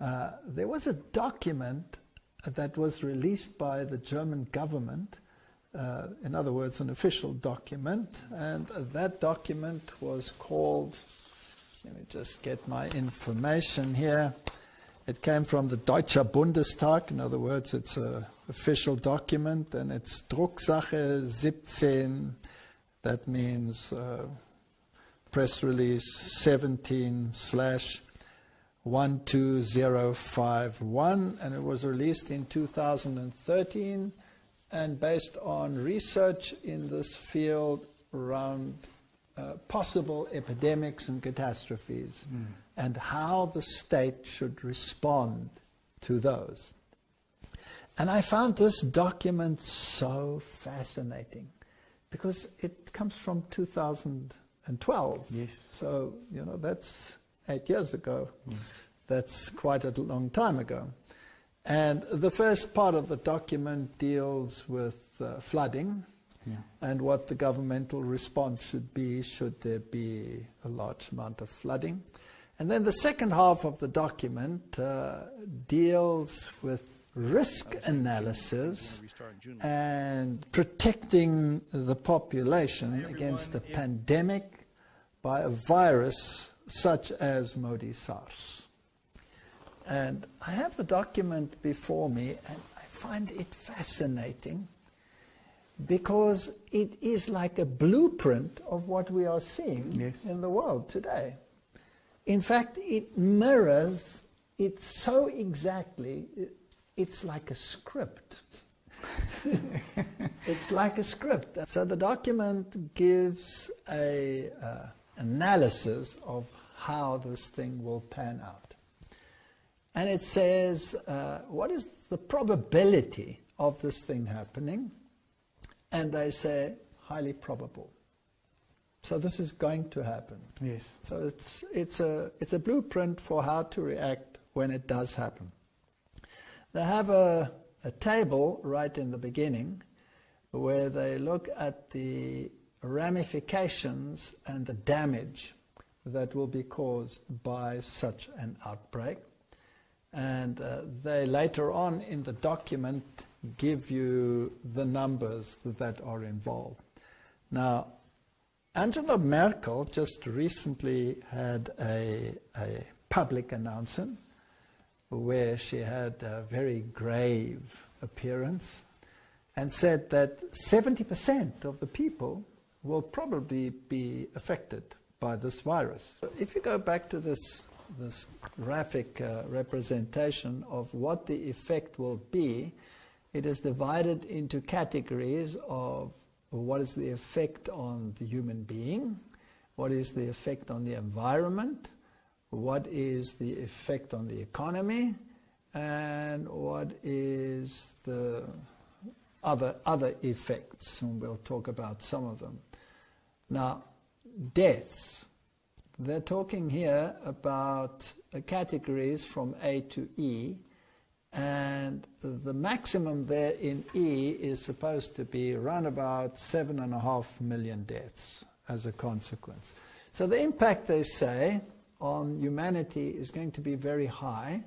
uh, there was a document that was released by the German government, uh, in other words, an official document, and that document was called, let me just get my information here. It came from the Deutscher Bundestag, in other words, it's an official document, and it's Drucksache 17, that means uh, press release 17 slash 12051, and it was released in 2013 and based on research in this field around uh, possible epidemics and catastrophes mm. and how the state should respond to those. And I found this document so fascinating because it comes from 2012. Yes. So, you know, that's eight years ago. Mm. That's quite a long time ago. And the first part of the document deals with uh, flooding yeah. and what the governmental response should be should there be a large amount of flooding. And then the second half of the document uh, deals with risk analysis and protecting the population against the pandemic by a virus such as Modi SARS. And I have the document before me, and I find it fascinating because it is like a blueprint of what we are seeing yes. in the world today. In fact, it mirrors it so exactly, it's like a script. it's like a script. So the document gives a uh, analysis of how this thing will pan out. And it says, uh, what is the probability of this thing happening? And they say, highly probable. So this is going to happen. Yes. So it's, it's, a, it's a blueprint for how to react when it does happen. They have a, a table right in the beginning where they look at the ramifications and the damage that will be caused by such an outbreak. And uh, they later on in the document give you the numbers that are involved. Now, Angela Merkel just recently had a, a public announcement where she had a very grave appearance and said that 70% of the people will probably be affected by this virus. If you go back to this, this graphic uh, representation of what the effect will be, it is divided into categories of what is the effect on the human being, what is the effect on the environment, what is the effect on the economy, and what is the other, other effects, and we'll talk about some of them. Now, deaths. They're talking here about categories from A to E, and the maximum there in E is supposed to be around about seven and a half million deaths as a consequence. So the impact, they say, on humanity is going to be very high,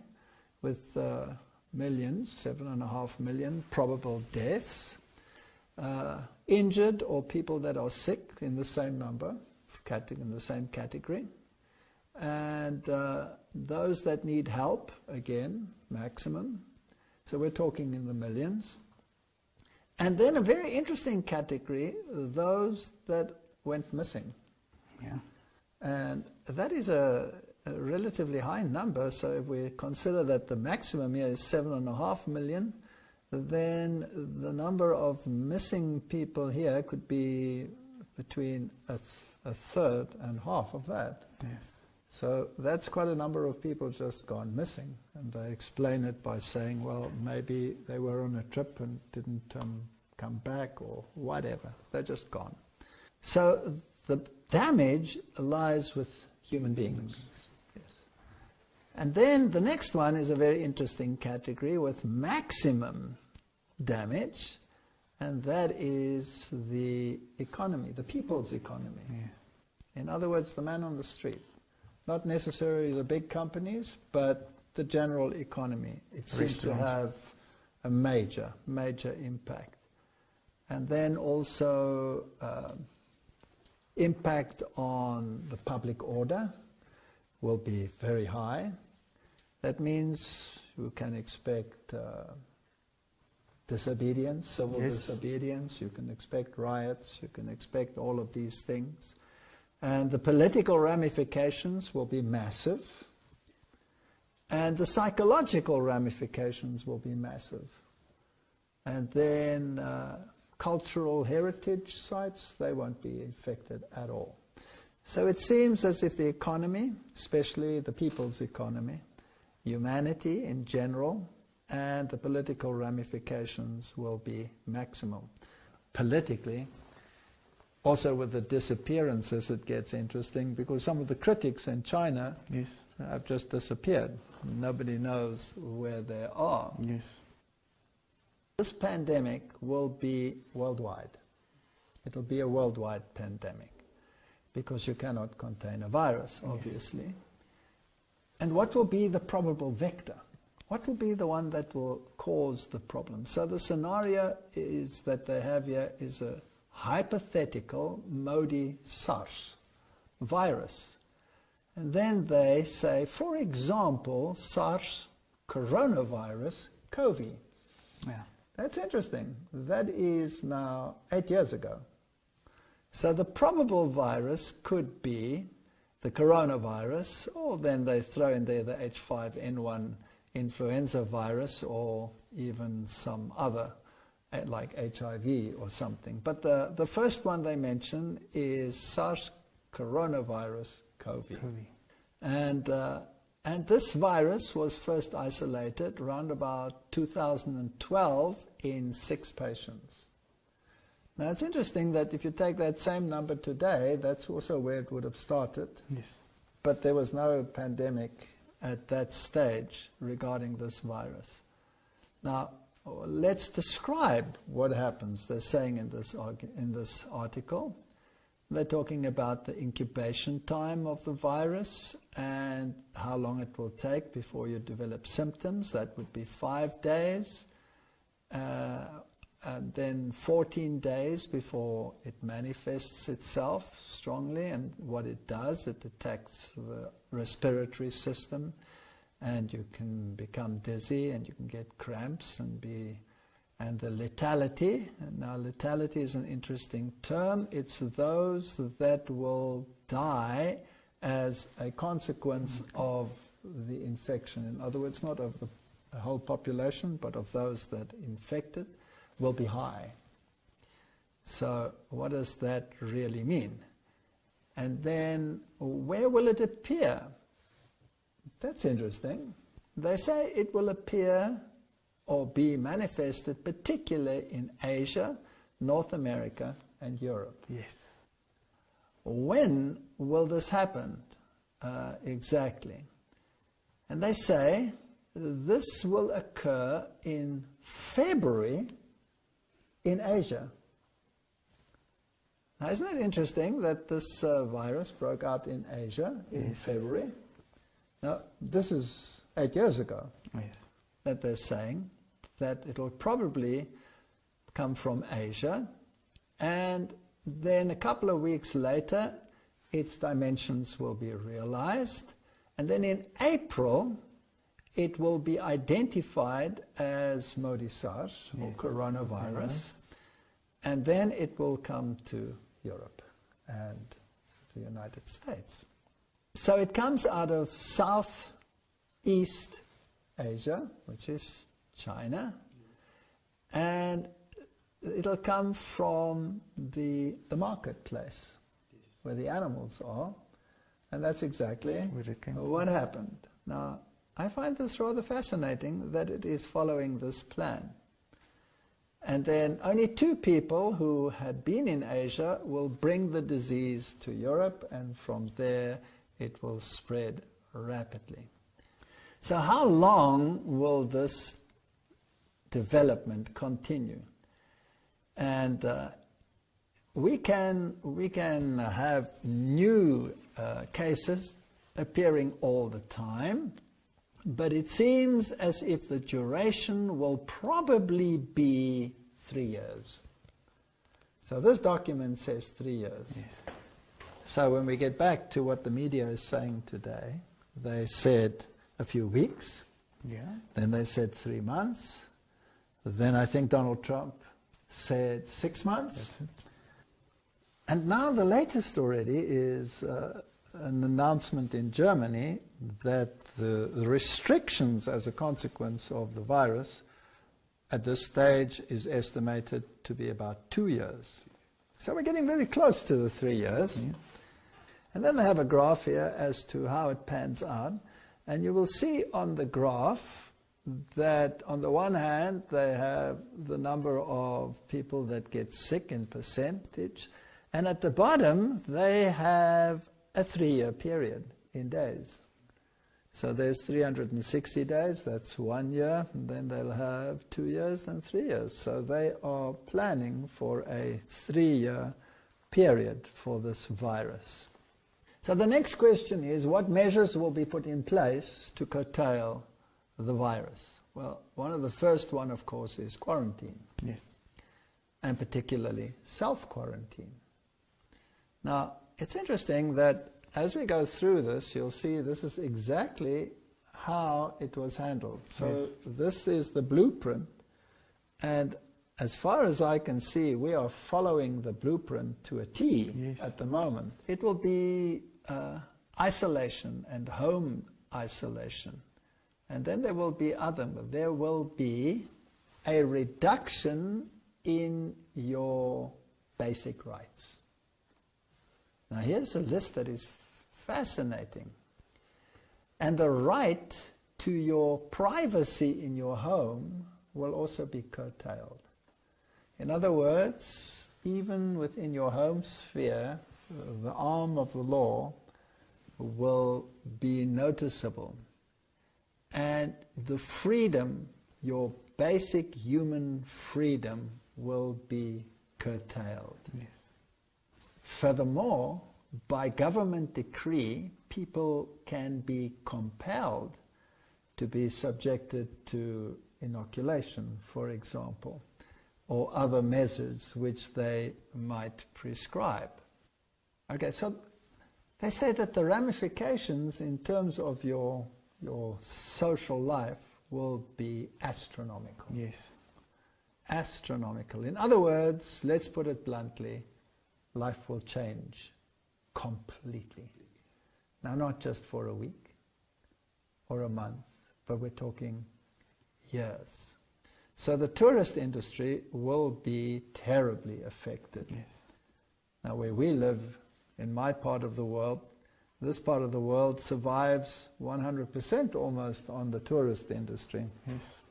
with uh, millions, seven and a half million probable deaths. Uh, injured or people that are sick in the same number, in the same category. And uh, those that need help, again, maximum. So we're talking in the millions. And then a very interesting category, those that went missing. Yeah. And that is a, a relatively high number. So if we consider that the maximum here is seven and a half million, then the number of missing people here could be between a, a third and half of that. Yes. So that's quite a number of people just gone missing. And they explain it by saying, well, maybe they were on a trip and didn't um, come back or whatever. They're just gone. So the damage lies with human beings. Yes. And then the next one is a very interesting category with maximum damage, and that is the economy, the people's economy. Yes. In other words, the man on the street. Not necessarily the big companies, but the general economy. It seems to have a major, major impact. And then also um impact on the public order will be very high. That means you can expect uh, disobedience, civil Yes. disobedience, you can expect riots, you can expect all of these things. And the political ramifications will be massive. And the psychological ramifications will be massive. And then uh, cultural heritage sites, they won't be affected at all. So it seems as if the economy, especially the people's economy, humanity in general, and the political ramifications will be maximum. Politically, also with the disappearances, it gets interesting because some of the critics in China Yes. have just disappeared. Nobody knows where they are. Yes. This pandemic will be worldwide. It'll be a worldwide pandemic because you cannot contain a virus, obviously. And what will be the probable vector? What will be the one that will cause the problem? So the scenario is that they have here is a hypothetical Modi SARS virus. And then they say, for example, SARS coronavirus COVID. Yeah. That's interesting. That is now eight years ago. So the probable virus could be the coronavirus, or then they throw in there the H5N1 influenza virus, or even some other, eh, like HIV or something. But the, the first one they mention is SARS coronavirus CoV. COVID. And, uh, and this virus was first isolated around about 2012 in six patients. Now it's interesting that if you take that same number today, that's also where it would have started. Yes. But there was no pandemic at that stage regarding this virus. Now, let's describe what happens. They're saying in this, in this article, they're talking about the incubation time of the virus and how long it will take before you develop symptoms. That would be five days. Uh, and then 14 days before it manifests itself strongly. And what it does, it attacks the respiratory system, and you can become dizzy and you can get cramps and be. And the lethality, and now lethality is an interesting term. It's those that will die as a consequence of the infection. In other words, not of the whole population, but of those that infected will be high. So, what does that really mean? And then, where will it appear? That's interesting. They say it will appear or be manifested particularly in Asia, North America, and Europe. Yes. When will this happen uh, exactly? And they say this will occur in February in Asia. Now, isn't it interesting that this uh, virus broke out in Asia in Yes. February? Now, this is eight years ago Yes. that they're saying that it'll probably come from Asia, and then a couple of weeks later, its dimensions will be realized, and then in April, it will be identified as Modi SARS or coronavirus, and then it will come to Europe and the United States. So it comes out of Southeast Asia, which is China, and it'll come from the, the marketplace where the animals are, and that's exactly what happened. Now, I find this rather fascinating that it is following this plan. And then only two people who had been in Asia will bring the disease to Europe, and from there it will spread rapidly. So, how long will this development continue? And uh, we can we can have new uh, cases appearing all the time, but it seems as if the duration will probably be three years. So this document says three years. Yes. So when we get back to what the media is saying today, they said a few weeks, Yeah. then they said three months, then I think Donald Trump said six months. That's it. And now the latest already is uh, an announcement in Germany that the, the restrictions as a consequence of the virus at this stage is estimated to be about two years. So we're getting very close to the three years. Yes. And then they have a graph here as to how it pans out. And you will see on the graph that on the one hand, they have the number of people that get sick in percentage. And at the bottom, they have a three-year period in days. So there's 360 days, that's one year, and then they'll have two years and three years. So they are planning for a three-year period for this virus. So the next question is, what measures will be put in place to curtail the virus? Well, one of the first one, of course, is quarantine, Yes. and particularly self-quarantine. Now, it's interesting that as we go through this, you'll see this is exactly how it was handled. So Yes. this is the blueprint, and as far as I can see, we are following the blueprint to a T Yes. at the moment. It will be uh, isolation and home isolation. And then there will be other, there will be a reduction in your basic rights. Now here's a list that is fascinating. And the right to your privacy in your home will also be curtailed. In other words, even within your home sphere, the arm of the law will be noticeable. And the freedom, your basic human freedom, will be curtailed. Yes. Furthermore, by government decree, people can be compelled to be subjected to inoculation, for example, or other measures which they might prescribe. Okay, so they say that the ramifications in terms of your, your social life will be astronomical Yes. astronomical. In other words, let's put it bluntly, life will change completely. Now, not just for a week or a month, but we're talking years. So the tourist industry will be terribly affected. Yes. Now, where we live, in my part of the world, this part of the world survives 100% almost on the tourist industry. Yes.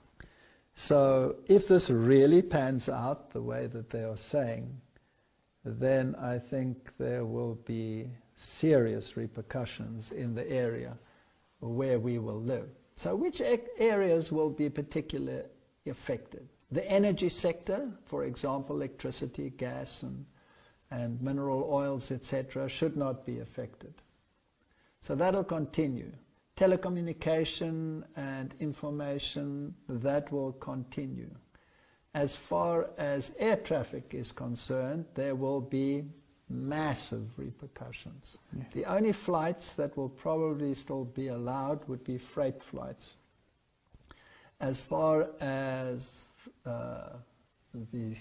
So if this really pans out the way that they are saying, then I think there will be serious repercussions in the area where we will live. So which areas will be particularly affected? The energy sector, for example, electricity, gas, and, and mineral oils, etc., should not be affected. So that'll continue. Telecommunication and information, that will continue. As far as air traffic is concerned, there will be massive repercussions. Yes. The only flights that will probably still be allowed would be freight flights. As far as uh, the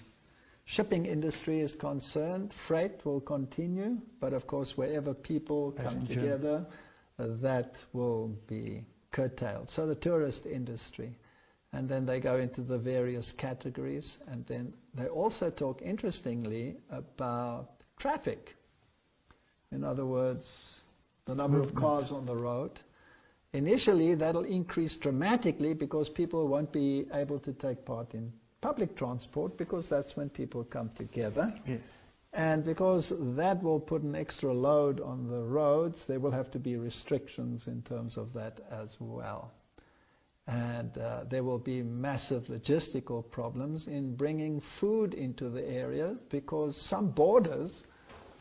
shipping industry is concerned, freight will continue, but of course, wherever people come together, uh, that will be curtailed. So the tourist industry. And then they go into the various categories, and then they also talk interestingly about traffic. In other words, the number of cars on the road. Initially, that'll increase dramatically because people won't be able to take part in public transport because that's when people come together. Yes. And because that will put an extra load on the roads, there will have to be restrictions in terms of that as well. And uh, there will be massive logistical problems in bringing food into the area because some borders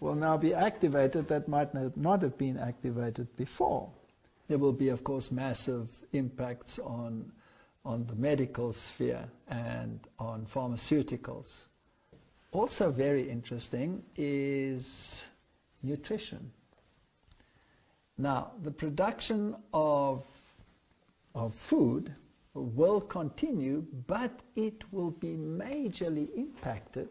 will now be activated that might not have been activated before. There will be, of course, massive impacts on, on the medical sphere and on pharmaceuticals. Also very interesting is nutrition. Now, the production of, of food will continue, but it will be majorly impacted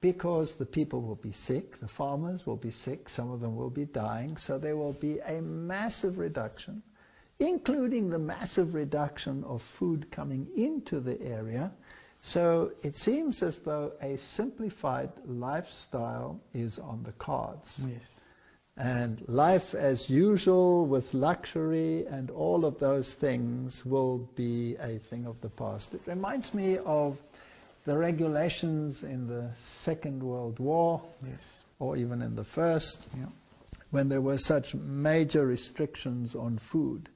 because the people will be sick, the farmers will be sick, some of them will be dying, so there will be a massive reduction, including the massive reduction of food coming into the area. So it seems as though a simplified lifestyle is on the cards. Yes. And life as usual with luxury and all of those things will be a thing of the past. It reminds me of the regulations in the Second World War, Yes. or even in the First, Yeah. when there were such major restrictions on food.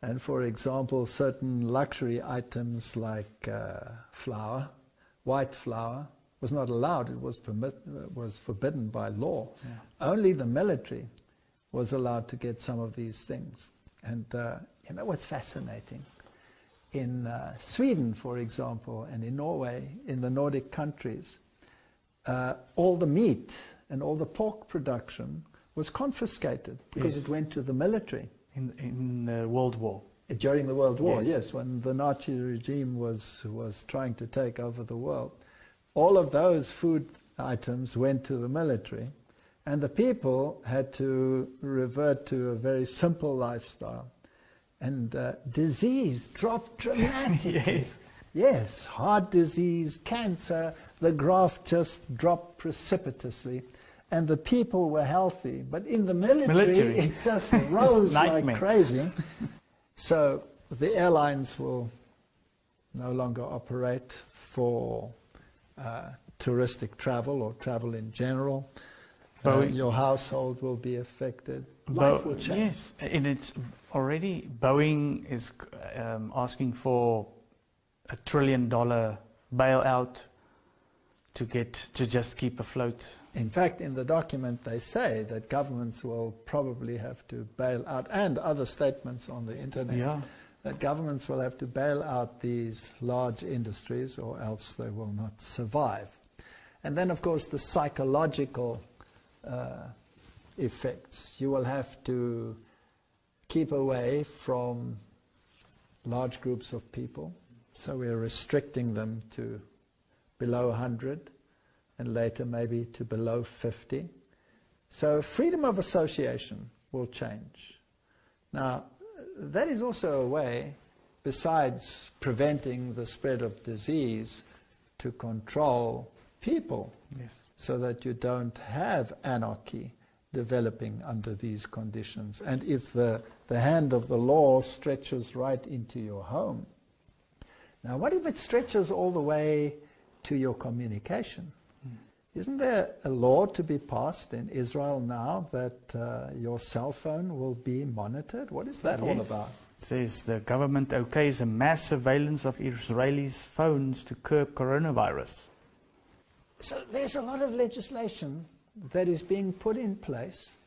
And for example, certain luxury items like uh, flour, white flour, was not allowed. It was, permit, uh, was forbidden by law. Yeah. Only the military was allowed to get some of these things. And uh, you know what's fascinating? In uh, Sweden, for example, and in Norway, in the Nordic countries, uh, all the meat and all the pork production was confiscated because Yes. it went to the military. In in the World War. During the World War, Yes. yes, when the Nazi regime was, was trying to take over the world. All of those food items went to the military, and the people had to revert to a very simple lifestyle. And uh, disease dropped dramatically. Yes. Yes, heart disease, cancer, the graph just dropped precipitously. And the people were healthy. But in the military, Military. it just rose like crazy. So the airlines will no longer operate for uh, touristic travel or travel in general. Uh, your household will be affected. Bo- Life will change. Yes, and it's already Boeing is um, asking for a trillion dollar bailout to get to just keep afloat. In fact, in the document, they say that governments will probably have to bail out, and other statements on the internet, Yeah. That governments will have to bail out these large industries or else they will not survive. And then, of course, the psychological uh, effects. You will have to keep away from large groups of people. So we're restricting them to below 100 and later maybe to below 50. So freedom of association will change. Now, that is also a way, besides preventing the spread of disease, to control people Yes. so that you don't have anarchy developing under these conditions. And if the, the hand of the law stretches right into your home, now what if it stretches all the way to your communication? Isn't there a law to be passed in Israel now that uh, your cell phone will be monitored? What is that all about? It says the government okays a mass surveillance of Israelis' phones to curb coronavirus. So there's a lot of legislation that is being put in place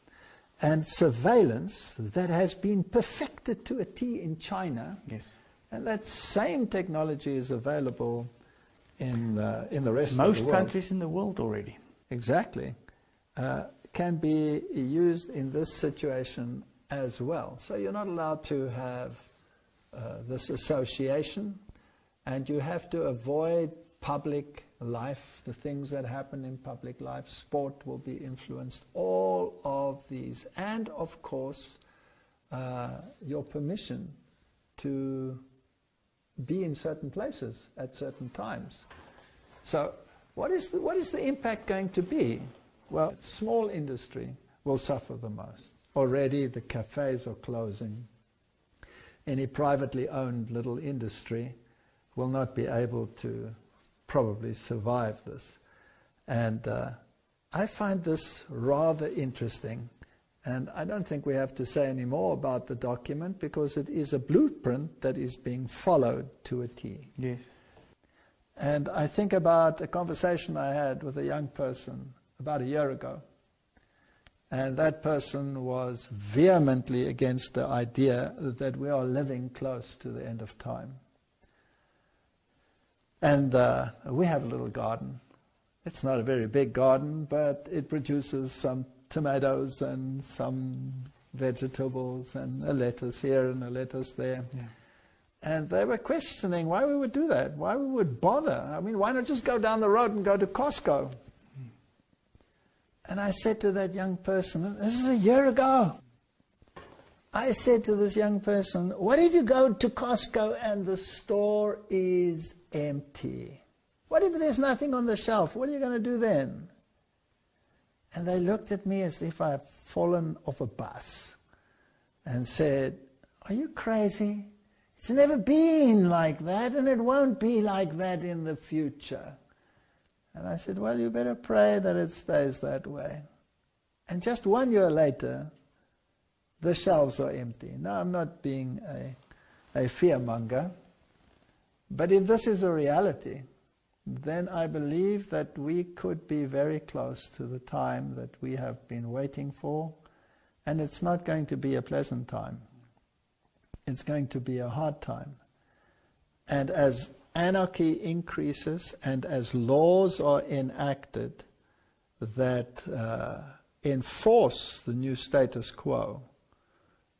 and surveillance that has been perfected to a T in China. Yes. And that same technology is available in, uh, in the rest of Most the world. countries in the world already. Exactly. Uh, can be used in this situation as well. So you're not allowed to have uh, this association, and you have to avoid public life, the things that happen in public life. Sport will be influenced, all of these. And of course, uh, your permission to be in certain places at certain times. So, what is, the, what is the impact going to be? Well, small industry will suffer the most. Already the cafes are closing. Any privately owned little industry will not be able to probably survive this. And uh, I find this rather interesting. And I don't think we have to say any more about the document because it is a blueprint that is being followed to a T. Yes. And I think about a conversation I had with a young person about a year ago. And that person was vehemently against the idea that we are living close to the end of time. And uh, we have a little garden. It's not a very big garden, but it produces some tomatoes and some vegetables and a lettuce here and a lettuce there. Yeah. And they were questioning why we would do that, why we would bother. I mean, why not just go down the road and go to Costco? Hmm. And I said to that young person, this is a year ago. I said to this young person, what if you go to Costco and the store is empty? What if there's nothing on the shelf? What are you going to do then? And they looked at me as if I'd fallen off a bus and said, Are you crazy? It's never been like that, and it won't be like that in the future. And I said, Well, you better pray that it stays that way. And just one year later, the shelves are empty. Now, I'm not being a, a fearmonger, but if this is a reality, then I believe that we could be very close to the time that we have been waiting for, and it's not going to be a pleasant time. It's going to be a hard time. And as anarchy increases and as laws are enacted that uh, enforce the new status quo,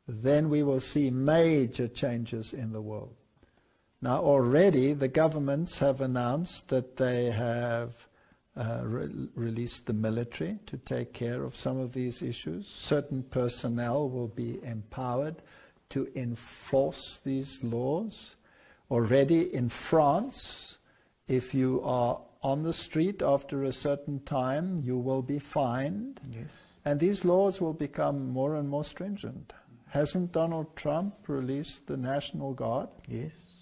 then we will see major changes in the world. Now, already the governments have announced that they have uh, re released the military to take care of some of these issues. Certain personnel will be empowered to enforce these laws. Already in France, if you are on the street after a certain time, you will be fined. Yes. And these laws will become more and more stringent. Hasn't Donald Trump released the National Guard? Yes.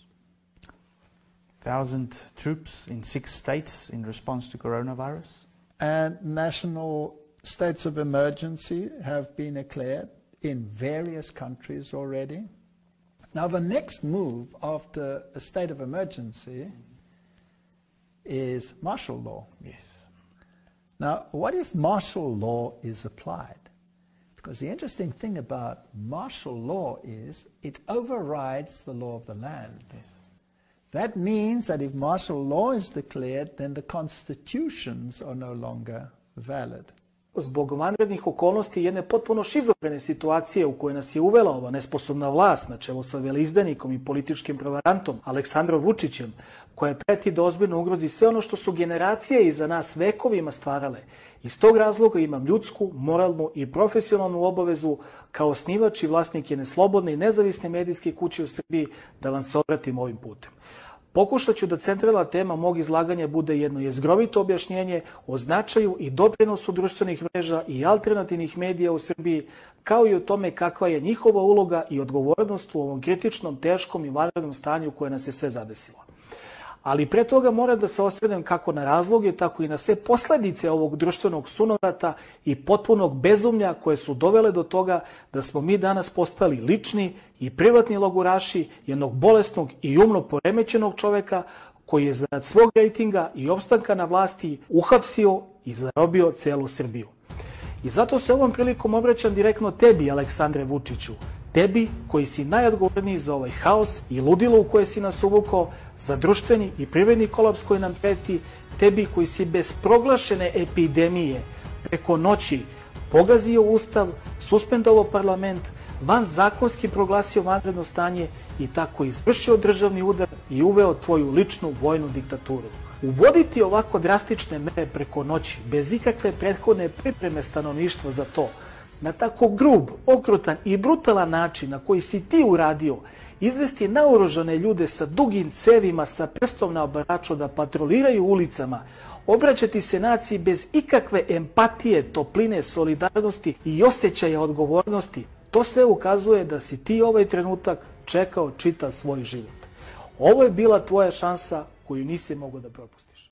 Thousand troops in six states in response to coronavirus. And national states of emergency have been declared in various countries already. Now, the next move after a state of emergency is martial law. Yes. Now, what if martial law is applied? Because the interesting thing about martial law is it overrides the law of the land. Yes. That means that if martial law is declared, then the constitutions are no longer valid. Zbog vanrednih okolnosti jedne potpuno šizofrene situacije u kojoj nas je uvela ova nesposobna vlast na čelo sa velizdanikom i političkim prevarantom Aleksandrom Vučićem, koja preti da ozbiljno ugrozi sve ono što su generacije iza nas vekovima stvarale. Iz tog razloga imam ljudsku, moralnu i profesionalnu obavezu kao osnivač i vlasnik jedne slobodne i nezavisne medijske kuće u Srbiji da vam se obratim ovim putem. Pokušat ću da centralna tema mog izlaganja bude jedno jezgrovito objašnjenje o značaju i doprinosu društvenih mreža i alternativnih medija u Srbiji, kao i o tome kakva je njihova uloga i odgovornost u ovom kritičnom, teškom i vanrednom stanju koje nas je sve zadesilo. Ali pre toga mora da se osvrnem kako na razloge, tako i na sve posledice ovog društvenog sunovrata i potpunog bezumlja koje su dovele do toga da smo mi danas postali lični i privatni logoraši jednog bolesnog i umno poremećenog čoveka koji je zarad svog rejtinga i opstanka na vlasti uhapsio i zarobio celu Srbiju. I zato se ovom prilikom obraćam direktno tebi, Aleksandre Vučiću, tebi koji si najodgovorniji za ovaj haos i ludilo u koje si nas uvukao, za društveni i privredni kolaps koji nam preti, tebi koji si bez proglašene epidemije preko noći pogazio ustav, suspendovao parlament, van zakonski proglasio vanredno stanje i tako izvršio državni udar i uveo tvoju ličnu vojnu diktaturu. Uvoditi ovako drastične mere preko noći, bez ikakve prethodne pripreme stanovništva za to, na tako grub, okrutan i brutalan način na koji si ti uradio, izvesti naoružane ljude sa dugim cevima, sa prstom na obaraču da patroliraju ulicama, obraćati se naciji bez ikakve empatije, topline, solidarnosti i osjećaja odgovornosti, to sve ukazuje da si ti ovaj trenutak čekao čita svoj život. Ovo je bila tvoja šansa koju nisi mogao da propustiš.